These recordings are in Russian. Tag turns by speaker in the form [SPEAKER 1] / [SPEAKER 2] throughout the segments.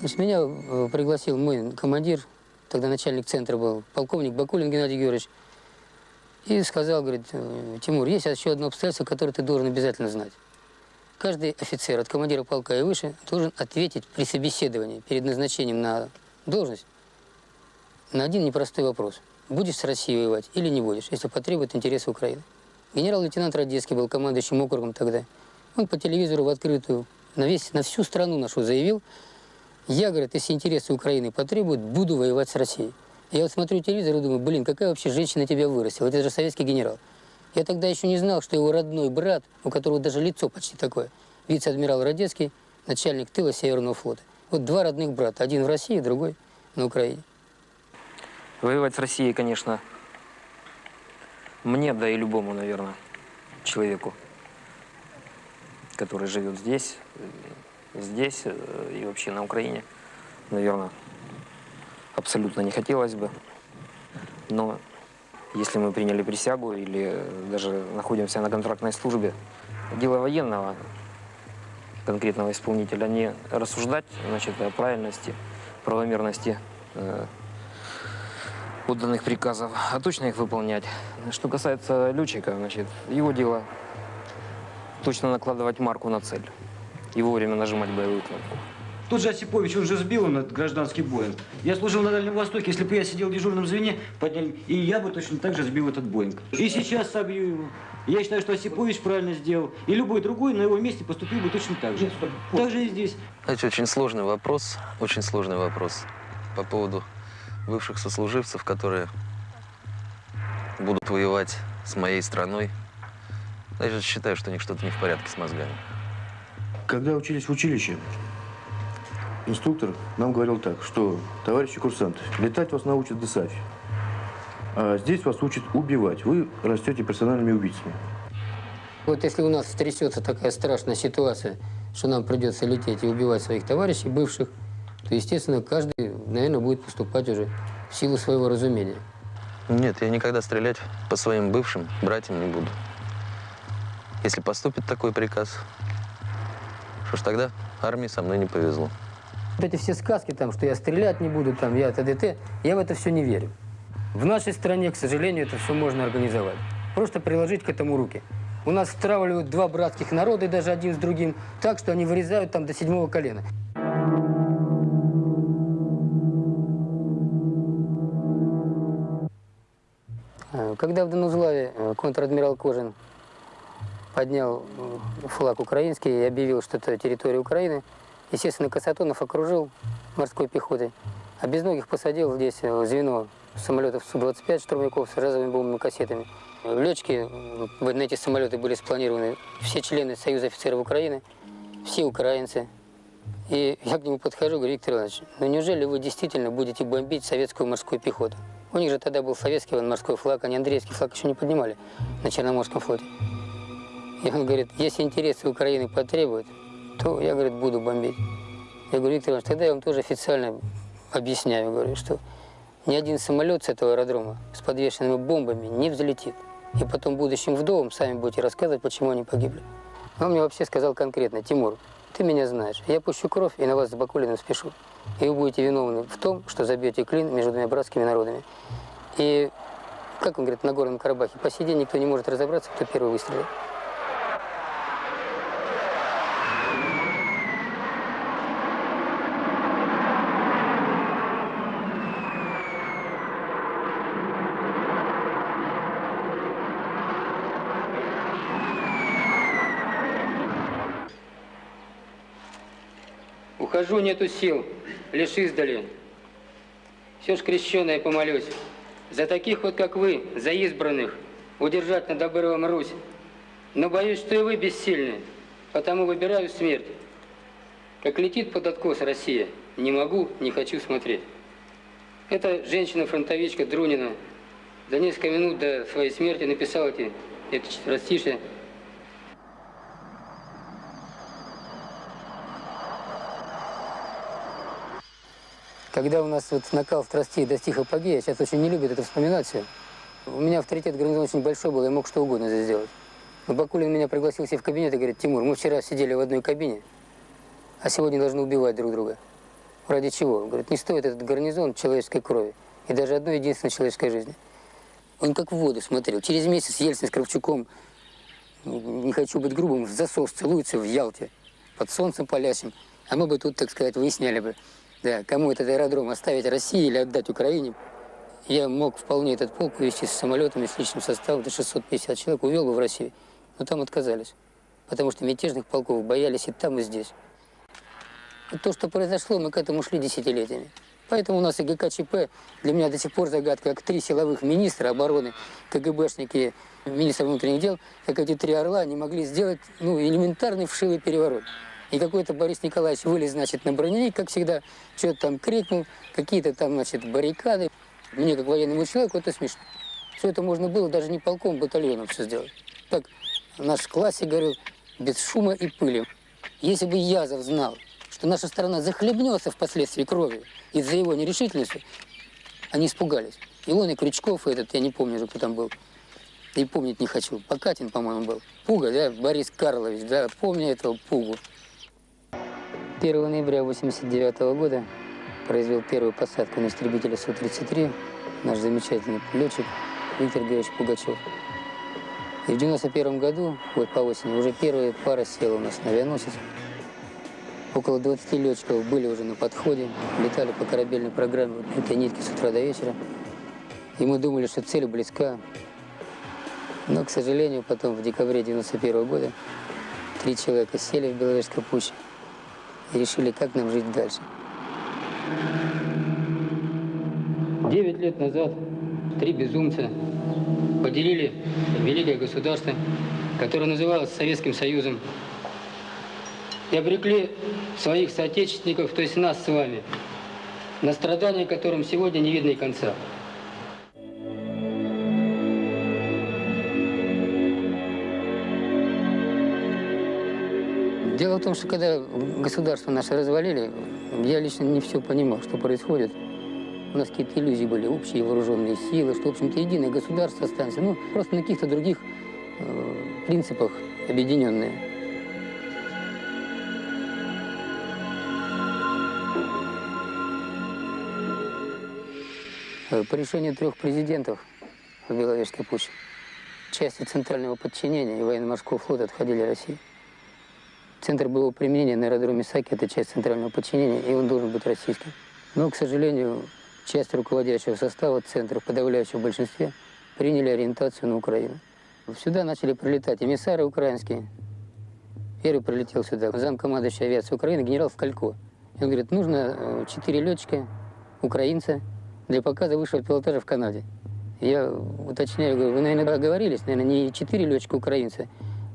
[SPEAKER 1] Значит, меня э, пригласил мой командир, тогда начальник центра был, полковник Бакулин Геннадий Георгиевич, и сказал, говорит, «Э, Тимур, есть еще одно обстоятельство, которое ты должен обязательно знать. Каждый офицер от командира полка и выше должен ответить при собеседовании перед назначением на должность на один непростой вопрос. Будешь с Россией воевать или не будешь, если потребует интересы Украины. Генерал-лейтенант Радецкий был командующим округом тогда. Он по телевизору в открытую на, весь, на всю страну нашу заявил, я, говорит, если интересы Украины потребуют, буду воевать с Россией. Я вот смотрю телевизор и думаю, блин, какая вообще женщина тебя вырастила, это же советский генерал. Я тогда еще не знал, что его родной брат, у которого даже лицо почти такое, вице-адмирал Радецкий, начальник тыла Северного флота. Вот два родных брата, один в России, другой на Украине.
[SPEAKER 2] Воевать с Россией, конечно, мне, да и любому, наверное, человеку, который живет здесь, э, здесь э, и вообще на Украине, наверное, абсолютно не хотелось бы. Но если мы приняли присягу или даже находимся на контрактной службе, дело военного конкретного исполнителя не рассуждать значит, о правильности, правомерности э, отданных приказов, а точно их выполнять. Что касается летчика, значит, его дело точно накладывать марку на цель и вовремя нажимать боевую кнопку.
[SPEAKER 3] Тот же Осипович, он же сбил на гражданский Боинг. Я служил на Дальнем Востоке, если бы я сидел в дежурном звене, подняли, и я бы точно так же сбил этот Боинг. И сейчас собью его. Я считаю, что Осипович правильно сделал. И любой другой на его месте поступил бы точно так же. Так же и здесь.
[SPEAKER 4] Знаете, очень сложный вопрос, очень сложный вопрос по поводу бывших сослуживцев, которые будут воевать с моей страной. Я считаю, что у них что-то не в порядке с мозгами.
[SPEAKER 5] Когда учились в училище, инструктор нам говорил так, что, товарищи курсанты, летать вас научат ДСАФ, а здесь вас учат убивать. Вы растете персональными убийцами.
[SPEAKER 1] Вот если у нас стрясется такая страшная ситуация, что нам придется лететь и убивать своих товарищей бывших, то, естественно, каждый, наверное, будет поступать уже в силу своего разумения.
[SPEAKER 4] Нет, я никогда стрелять по своим бывшим братьям не буду. Если поступит такой приказ, что ж тогда армии со мной не повезло.
[SPEAKER 1] Вот эти все сказки, там, что я стрелять не буду, там, я т.д.т., я в это все не верю. В нашей стране, к сожалению, это все можно организовать. Просто приложить к этому руки. У нас стравливают два братских народа, и даже один с другим, так, что они вырезают там до седьмого колена. Э, Когда в Донузлаве э, контр-адмирал Кожин поднял э, флаг украинский и объявил, что это территория Украины, естественно, Касатонов окружил морской пехотой, а Безногих посадил здесь э, звено самолетов Су-25 штурмовиков с разовыми бомбовыми кассетами. Летчики э, на эти самолеты были спланированы все члены Союза офицеров Украины, все украинцы. И я к нему подхожу, говорю, Виктор Иванович, ну неужели вы действительно будете бомбить советскую морскую пехоту? У них же тогда был советский морской флаг, они Андреевский флаг еще не поднимали на Черноморском флоте. И он говорит, если интересы Украины потребуют, то я, говорит, буду бомбить. Я говорю, Виктор Иванович, тогда я вам тоже официально объясняю, говорю, что ни один самолет с этого аэродрома с подвешенными бомбами не взлетит. И потом будущим вдовам сами будете рассказывать, почему они погибли. Он мне вообще сказал конкретно, Тимур, ты меня знаешь, я пущу кровь и на вас с Бакулиным спешу. И вы будете виновны в том, что забьете клин между двумя братскими народами. И, как он говорит, на Горном Карабахе, по сей день никто не может разобраться, кто первый выстрелил. Ухожу, нету сил, лишь издали. Все ж крещеное помолюсь. За таких вот, как вы, за избранных, удержать над обрывом Русь. Но боюсь, что и вы бессильны, потому выбираю смерть. Как летит под откос Россия, не могу, не хочу смотреть. Это женщина-фронтовичка Друнина за несколько минут до своей смерти написала эти, это четверостишие. Когда у нас вот накал страстей достиг апогея, сейчас очень не любят это вспоминать все. У меня авторитет гарнизона очень большой был, я мог что угодно здесь сделать. Но Бакулин меня пригласил себе в кабинет и говорит, Тимур, мы вчера сидели в одной кабине, а сегодня должны убивать друг друга. Ради чего? Говорит, не стоит этот гарнизон человеческой крови и даже одной единственной человеческой жизни. Он как в воду смотрел. Через месяц Ельцин с Кравчуком, не хочу быть грубым, в засос целуются в Ялте, под солнцем палящим. А мы бы тут, так сказать, выясняли бы, да, кому этот аэродром оставить России или отдать Украине. Я мог вполне этот полк увезти с самолетами, с личным составом, до 650 человек, увел бы в Россию. Но там отказались, потому что мятежных полков боялись и там, и здесь. И то, что произошло, мы к этому шли десятилетиями. Поэтому у нас и ГКЧП для меня до сих пор загадка, как три силовых министра обороны, КГБшники, министр внутренних дел, как эти три орла не могли сделать ну, элементарный вшивый переворот. И какой-то Борис Николаевич вылез, значит, на броневик, как всегда, что-то там крикнул, какие-то там, значит, баррикады. Мне, как военному человеку, это смешно. Все это можно было даже не полком, батальоном все сделать. Так наш в классе говорил, без шума и пыли. Если бы Язов знал, что наша страна захлебнется впоследствии кровью из-за его нерешительности, они испугались. И он, и Крючков, и этот, я не помню уже, кто там был. И помнить не хочу. Покатин, по-моему, был. Пуга, да, Борис Карлович, да, помню этого Пугу. 1 ноября 89 года произвел первую посадку на истребителя Су-33 наш замечательный летчик Виктор Георгиевич Пугачев. И в 91 году, вот по осени, уже первая пара села у нас на авианосец. Около 20 летчиков были уже на подходе, летали по корабельной программе вот этой нитки с утра до вечера. И мы думали, что цель близка. Но, к сожалению, потом в декабре 91 года три человека сели в Беловежской пуще решили, как нам жить дальше. Девять лет назад три безумца поделили великое государство, которое называлось Советским Союзом, и обрекли своих соотечественников, то есть нас с вами, на страдания, которым сегодня не видно и конца. Дело в том, что когда государство наше развалили, я лично не все понимал, что происходит. У нас какие-то иллюзии были, общие вооруженные силы, что, в общем-то, единое государство останется. Ну, просто на каких-то других э, принципах объединенные. Э, По решению трех президентов в Беловежской пуще части центрального подчинения и военно-морского флота отходили России. Центр боевого применения на аэродроме Саки – это часть центрального подчинения, и он должен быть российским. Но, к сожалению, часть руководящего состава центра в подавляющем большинстве приняли ориентацию на Украину. Сюда начали прилетать эмиссары украинские. Первый прилетел сюда замкомандующий авиации Украины генерал Вкалько. И он говорит, нужно э, четыре летчика, украинца, для показа высшего пилотажа в Канаде. Я уточняю, говорю, вы, наверное, оговорились, наверное, не четыре летчика украинца,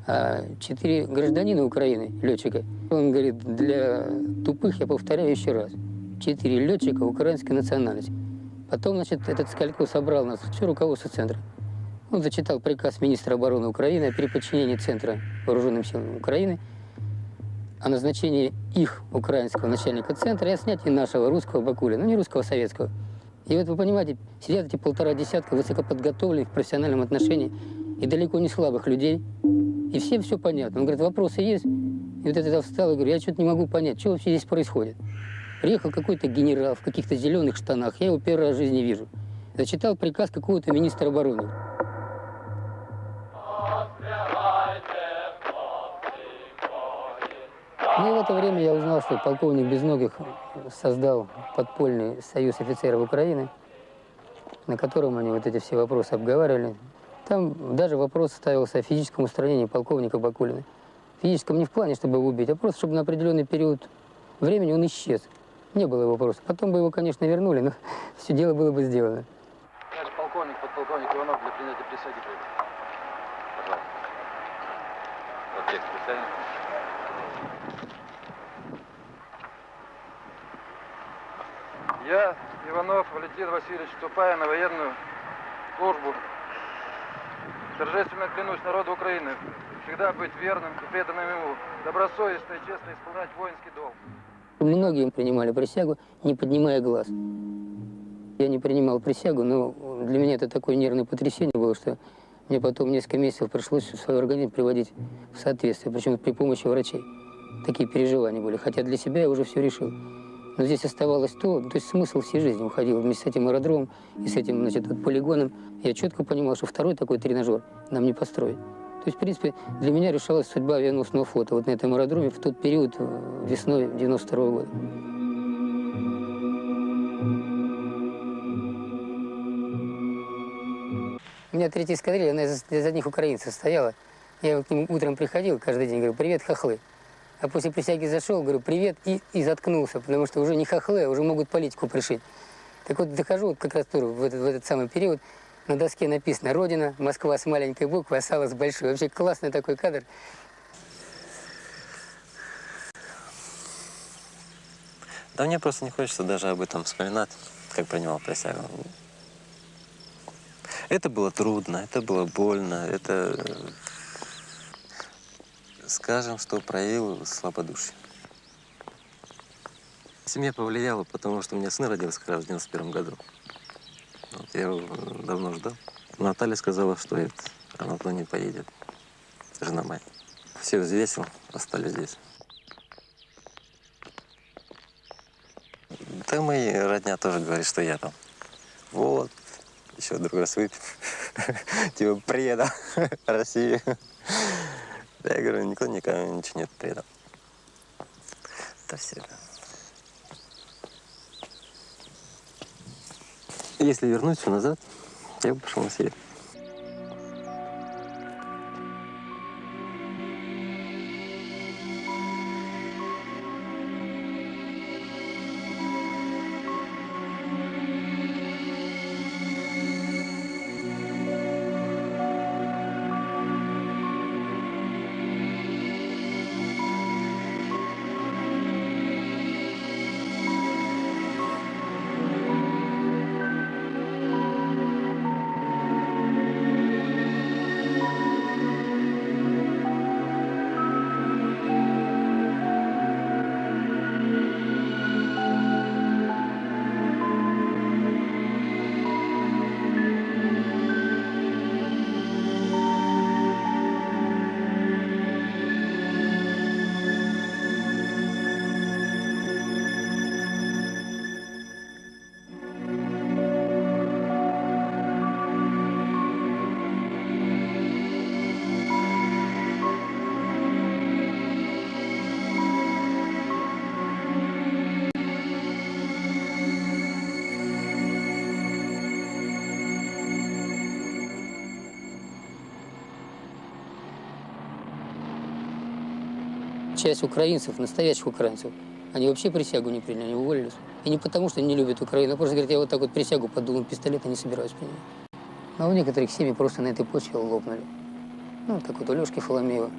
[SPEAKER 1] а четыре гражданина Украины, летчика. Он говорит, для тупых, я повторяю еще раз, четыре летчика украинской национальности. Потом, значит, этот Скалько собрал нас, все руководство центра. Он зачитал приказ министра обороны Украины о переподчинении центра вооруженным силам Украины, о назначении их, украинского начальника центра, и о снятии нашего русского Бакуля, ну не русского, а советского. И вот вы понимаете, сидят эти полтора десятка высокоподготовленных в профессиональном отношении и далеко не слабых людей, и всем все понятно. Он говорит, вопросы есть? И вот это встал и говорю, я что-то не могу понять, что вообще здесь происходит. Приехал какой-то генерал в каких-то зеленых штанах, я его первый раз в жизни вижу. Зачитал приказ какого-то министра обороны. Ну и в это время я узнал, что полковник Безногих создал подпольный союз офицеров Украины, на котором они вот эти все вопросы обговаривали. Там даже вопрос ставился о физическом устранении полковника Бакулина. Физическом не в плане, чтобы его убить, а просто, чтобы на определенный период времени он исчез. Не было вопроса. Потом бы его, конечно, вернули, но все дело было бы сделано.
[SPEAKER 6] Товарищ полковник, подполковник Иванов для принятия присяги. Пожалуйста. Вот. Я, Иванов Валентин Васильевич, вступая на военную службу, торжественно клянусь народу Украины всегда быть верным и преданным ему, добросовестно и честно исполнять воинский долг.
[SPEAKER 1] Многие принимали присягу, не поднимая глаз. Я не принимал присягу, но для меня это такое нервное потрясение было, что мне потом несколько месяцев пришлось свой организм приводить в соответствие, причем при помощи врачей. Такие переживания были, хотя для себя я уже все решил. Но здесь оставалось то, то есть смысл всей жизни уходил вместе с этим аэродромом и с этим, значит, вот полигоном. Я четко понимал, что второй такой тренажер нам не построить. То есть, в принципе, для меня решалась судьба авианосного флота вот на этом аэродроме в тот период, э, весной 92 года. У меня третья эскадрилья, она из, из одних украинцев стояла. Я к ним утром приходил каждый день, говорю, привет, хохлы. А после присяги зашел, говорю, привет, и, и заткнулся, потому что уже не хохлы, а уже могут политику пришить. Так вот, дохожу вот как раз тоже в этот, в этот самый период, на доске написано «Родина», Москва с маленькой буквы, а сало с большой. Вообще классный такой кадр.
[SPEAKER 7] Да мне просто не хочется даже об этом вспоминать, как принимал присягу. Это было трудно, это было больно, это, скажем, что проявил слабодушие. Семья повлияла, потому что у меня сын родился как раз в 91 году. Вот, я его давно ждал. Наталья сказала, что это, она туда не поедет. Жена моя. Все взвесил, остались здесь. Да мои родня тоже говорит, что я там. Вот, еще другой раз выпил. Типа предал Россию. Я говорю, никто никому ничего нет предал. Это все. Если вернуть все назад, я бы пошел на север.
[SPEAKER 1] Часть украинцев, настоящих украинцев, они вообще присягу не приняли, они уволились. И не потому, что не любят Украину, а просто говорят, я вот так вот присягу под дулом пистолета не собираюсь принимать. А у некоторых семьи просто на этой почве лопнули. Ну, так вот у Лешки Фоломеева.